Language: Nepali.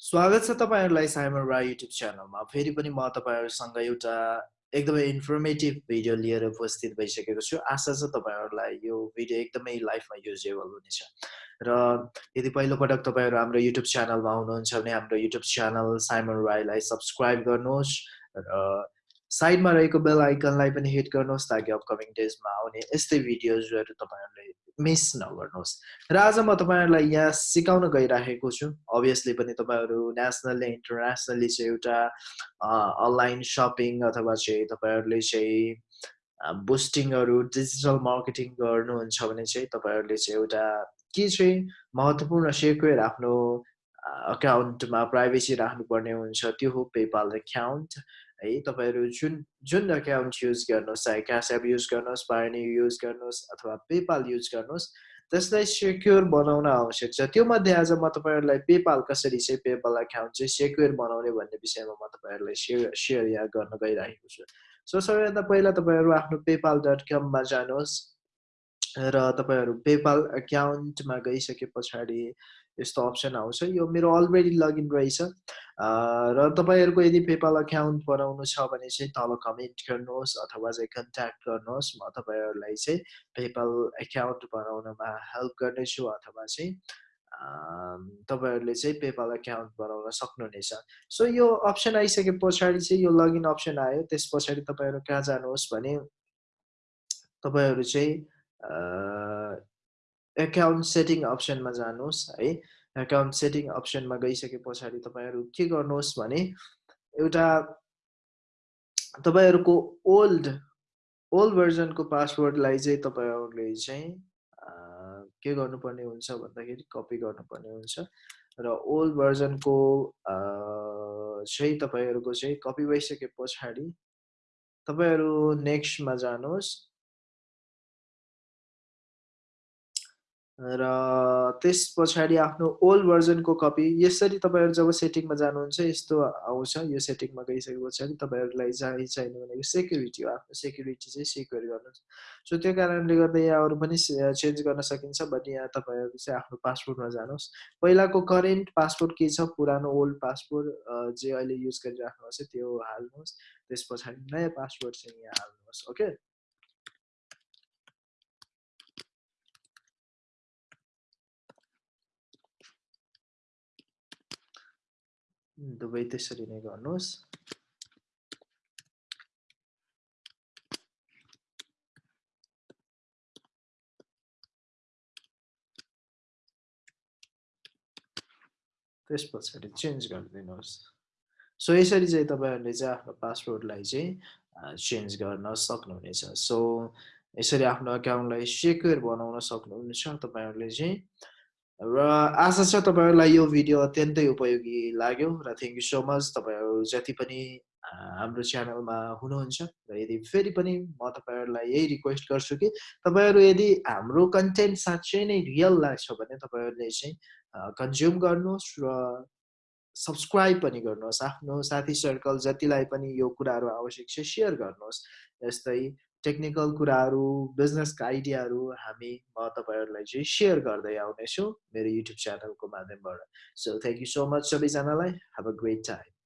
स्वागत छ तपाईँहरूलाई साइमर राई युट्युब च्यानलमा। फेरि पनि म तपाईँहरूसँग एउटा एकदमै इन्फर्मेटिभ भिडियो लिएर उपस्थित भइसकेको छु। आशा छ तपाईँहरूलाई यो भिडियो एकदमै लाइफमा युजेबल हुनेछ। र यदि पहिलोपटक तपाईँहरू हाम्रो युट्युब च्यानलमा हुनुहुन्छ भने हाम्रो युट्युब च्यानल साइमन राईलाई सब्सक्राइब गर्नुहोस् र साइडमा रहेको बेल आइकनलाई पनि हिट गर्नुहोस् ताकि अपकमिङ डेजमा आउने यस्तै भिडियोजहरू तपाईँहरूले मिस नगर्नुहोस्। र आज म तपाईँहरूलाई यहाँ सिकाउन गइराखेको छु। अभियसली पनि तपाईँहरू नेसनल्ली इन्टरनेसनल्ली चाहिँ एउटा अनलाइन सपिङ अथवा चाहिँ तपाईँहरूले चाहिँ बुस्टिङहरू डिजिटल मार्केटिङ गर्नुहुन्छ भने चाहिँ तपाईँहरूले चाहिँ एउटा के चाहिँ महत्त्वपूर्ण सेक्युर आफ्नो अकाउन्टमा प्राइभेसी राख्नुपर्ने हुन्छ। त्यो हो पेपाल एकाउन्ट है तपाईँहरू जुन जुन एकाउन्ट युज गर्नुहोस् चाहे क्यास एप युज गर्नुहोस् पार्नी युज गर्नुहोस् अथवा पेपाल युज गर्नुहोस् त्यसलाई सेक्योर बनाउन आवश्यक छ त्यो मध्ये आज म तपाईँहरूलाई पेपाल कसरी चाहिँ पेपाल एकाउन्ट चाहिँ सेक्योर बनाउने भन्ने विषयमा म तपाईँहरूलाई सेयर सेयर यहाँ गर्न गइरहेको छु सो सबैभन्दा पहिला तपाईँहरू आफ्नो पेपाल डट कममा जानुहोस् र तपाईँहरू पेपाल एकाउन्टमा गइसके पछाडि यस्तो अप्सन आउँछ। यो मेरो अलरेडी लगइन रहेछ। र तपाईँहरूको यदि पेपाल अकाउन्ट बनाउनु छ भने चाहिँ तल कमेन्ट गर्नुहोस् अथवा चाहिँ कन्ट्याक्ट गर्नुहोस्। म तपाईँहरूलाई चाहिँ पेपाल एकाउन्ट बनाउनमा हेल्प गर्नेछु अथवा चाहिँ तपाईँहरूले चाहिँ पेपाल एकाउन्ट बनाउन सक्नुहुनेछ सो यो अप्सन आइसके पछाडि चाहिँ यो लगइन अप्सन आयो। त्यस पछाडि तपाईँहरू कहाँ जानुहोस् भने तपाईँहरू चाहिँ एकाउन्ट सेटिङ अप्सनमा जानुहोस् है। एकाउन्ट सेटिङ अप्सनमा गइसके पछाडि तपाईँहरू के गर्नुहोस् भने एउटा तपाईँहरूको ओल्ड ओल्ड भर्जनको पासवर्डलाई चाहिँ तपाईँहरूले चाहिँ के गर्नुपर्ने हुन्छ भन्दाखेरि कपी गर्नुपर्ने हुन्छ। र ओल्ड भर्जनको चाहिँ तपाईँहरूको चाहिँ कपी भइसके पछाडि तपाईँहरू नेक्स्टमा जानुहोस्। र त्यस पछाडि आफ्नो ओल्ड भर्जनको कपी यसरी तपाईँहरू जब सेटिङमा जानुहुन्छ यस्तो आउँछ यो सेटिङमा गइसके पछाडि तपाईँहरूलाई चाहिँ चाहिने भनेको सेक्युरिटी हो आफ्नो सेक्युरिटी चाहिँ सेक्योर गर्नु सो त्यो कारणले गर्दा यहाँ अरू पनि चेन्ज गर्न सकिन्छ बट यहाँ तपाईँहरू चाहिँ आफ्नो पासपोर्टमा जानुहोस्। पहिलाको करेन्ट पासपोर्ट के छ? पुरानो ओल्ड पासपोर्ट जे अहिले युज गरिराख्नु भएको छ त्यो हाल्नुहोस्। त्यस पछाडि नयाँ पासपोर्ट चाहिँ यहाँ हाल्नुहोस् ओके दुवै त्यसरी नै गर्नुहोस् त्यस पछाडि चेन्ज गरिदिनुहोस् सो यसरी चाहिँ तपाईँहरूले चाहिँ आफ्नो पासवर्डलाई चाहिँ चेन्ज गर्न सक्नुहुनेछ सो यसरी आफ्नो एकाउन्टलाई सेक्योर बनाउन सक्नुहुनेछ तपाईँहरूले चाहिँ र आशा छ तपाईँहरूलाई यो भिडियो अत्यन्तै उपयोगी लाग्यो र थ्याङ्क यू सो मच तपाईँहरू जति पनि हाम्रो च्यानलमा हुनुहुन्छ र यदि फेरि पनि म तपाईँहरूलाई यही रिक्वेस्ट गर्छु कि तपाईँहरू यदि हाम्रो कन्टेन्ट साँच्चै नै रियल लाग्छ भने तपाईँहरूले चाहिँ कन्ज्युम गर्नुहोस् र सब्सक्राइब पनि गर्नुहोस्। आफ्नो साथी सर्कल जतिलाई पनि यो कुराहरू आवश्यक छ सेयर गर्नुहोस्। यस्तै टेक्निकल कुराहरू बिजनेसका आइडियाहरू हामी म तपाईँहरूलाई चाहिँ सेयर गर्दै आउनेछु मेरो युट्युब च्यानलको माध्यमबाट। So thank you so much सबैजनालाई। Have a great time